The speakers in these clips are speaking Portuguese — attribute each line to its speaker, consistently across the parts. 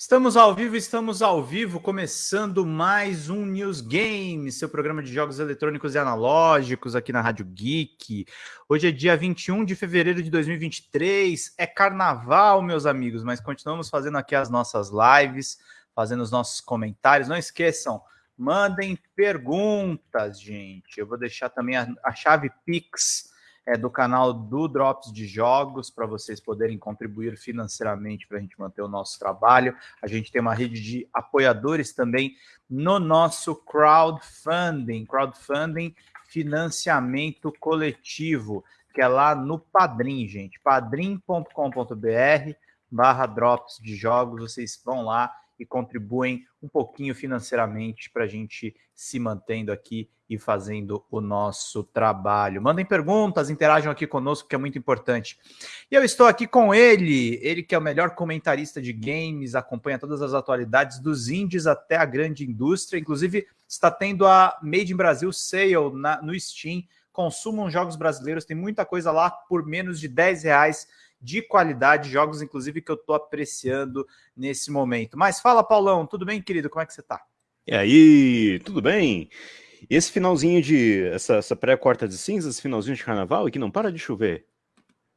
Speaker 1: Estamos ao vivo, estamos ao vivo, começando mais um News Game, seu programa de jogos eletrônicos e analógicos aqui na Rádio Geek. Hoje é dia 21 de fevereiro de 2023, é carnaval, meus amigos, mas continuamos fazendo aqui as nossas lives, fazendo os nossos comentários. Não esqueçam, mandem perguntas, gente. Eu vou deixar também a, a chave Pix é, do canal do Drops de Jogos, para vocês poderem contribuir financeiramente para a gente manter o nosso trabalho. A gente tem uma rede de apoiadores também no nosso crowdfunding, crowdfunding financiamento coletivo, que é lá no Padrim, gente, padrim.com.br barra Drops de Jogos, vocês vão lá e contribuem um pouquinho financeiramente para a gente se mantendo aqui e fazendo o nosso trabalho. Mandem perguntas, interajam aqui conosco, que é muito importante. E eu estou aqui com ele, ele que é o melhor comentarista de games, acompanha todas as atualidades dos indies até a grande indústria, inclusive está tendo a Made in Brasil Sale na, no Steam. Consumam jogos brasileiros, tem muita coisa lá por menos de 10 reais de qualidade, jogos inclusive que eu estou apreciando nesse momento. Mas fala, Paulão, tudo bem, querido? Como é que você está?
Speaker 2: E aí, tudo bem? esse finalzinho de. essa, essa pré-quarta de cinzas, esse finalzinho de carnaval, e que não para de chover.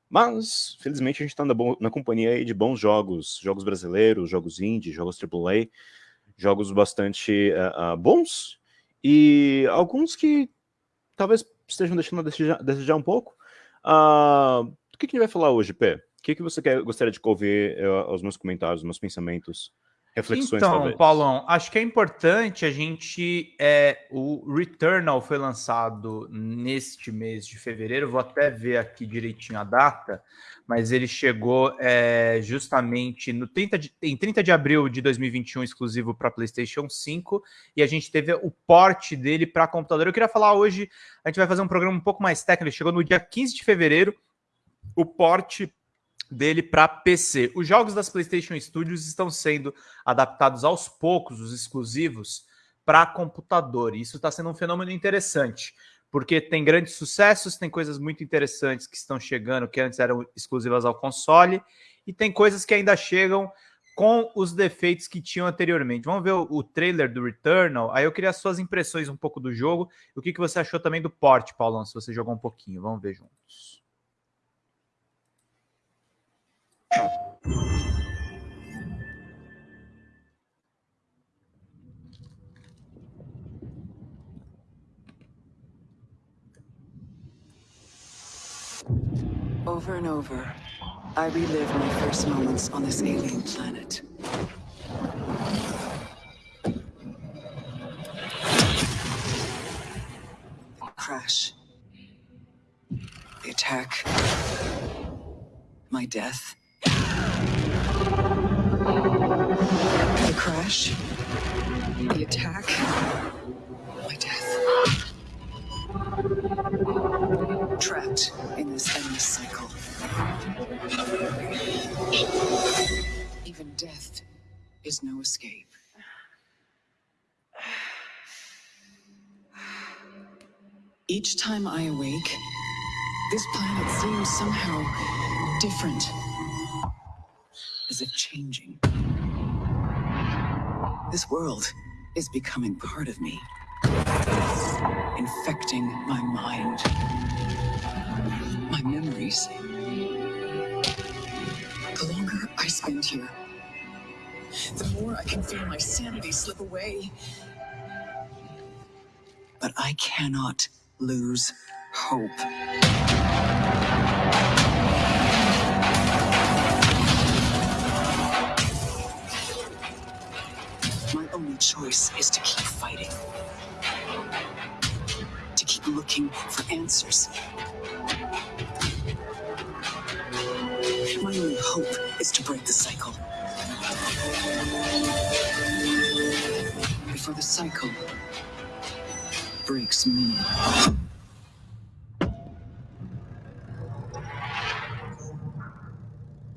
Speaker 2: Mas, felizmente, a gente está na, na, companhia de bons jogos, jogos brasileiros, jogos indie, jogos AAA, jogos bastante uh, uh, bons, e alguns que talvez estejam deixando a desejar, desejar um pouco. Uh, que, que a gente vai falar hoje, Pé? O que, que você quer, gostaria de ouvir uh, os meus comentários, os meus pensamentos?
Speaker 1: Reflexões, então, talvez. Paulão, acho que é importante a gente. É, o Returnal foi lançado neste mês de fevereiro, vou até ver aqui direitinho a data, mas ele chegou é, justamente no 30 de, em 30 de abril de 2021, exclusivo para PlayStation 5, e a gente teve o porte dele para computador. Eu queria falar hoje, a gente vai fazer um programa um pouco mais técnico, ele chegou no dia 15 de fevereiro o porte dele para PC. Os jogos das PlayStation Studios estão sendo adaptados aos poucos, os exclusivos, para computador. E isso está sendo um fenômeno interessante, porque tem grandes sucessos, tem coisas muito interessantes que estão chegando, que antes eram exclusivas ao console, e tem coisas que ainda chegam com os defeitos que tinham anteriormente. Vamos ver o, o trailer do Returnal. Aí eu queria as suas impressões um pouco do jogo. O que, que você achou também do porte, Paulão, se você jogou um pouquinho. Vamos ver juntos.
Speaker 3: Over and over, I relive my first moments on this alien planet. The crash. The attack. My death. The crash. The attack. My death. Trapped in this endless cycle. Even death is no escape. Each time I awake, this planet seems somehow different as if changing. This world is becoming part of me, infecting my mind, my memories. The longer I spend here, the more I can feel my sanity slip away. But I cannot lose hope. Only choice is to keep fighting. To keep looking for answers. My only hope is to break the cycle. Before the cycle breaks me.